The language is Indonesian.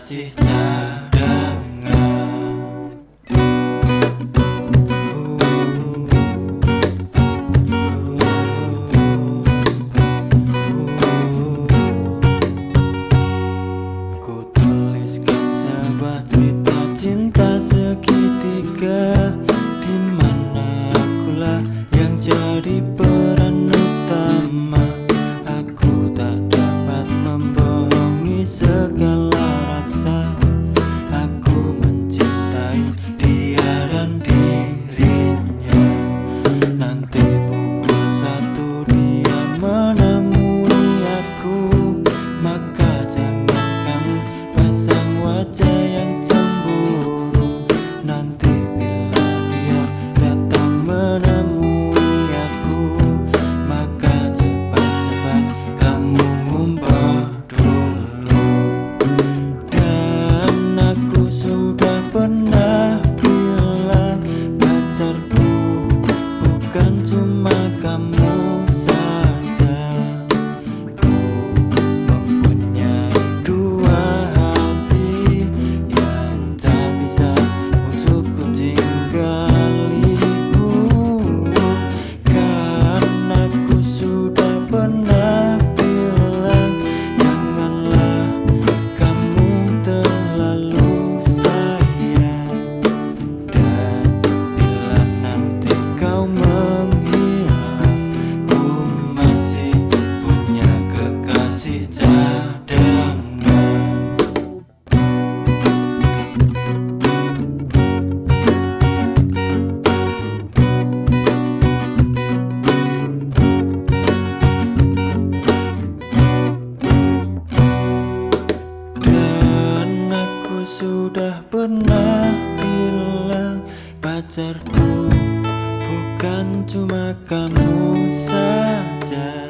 kasih cadangan Ku tuliskan sebuah cerita cinta segitiga di mana akulah yang jadi peran utama. Aku tak dapat membohongi pacarku bukan cuma kamu. pernah bilang pacarku Bukan cuma kamu saja.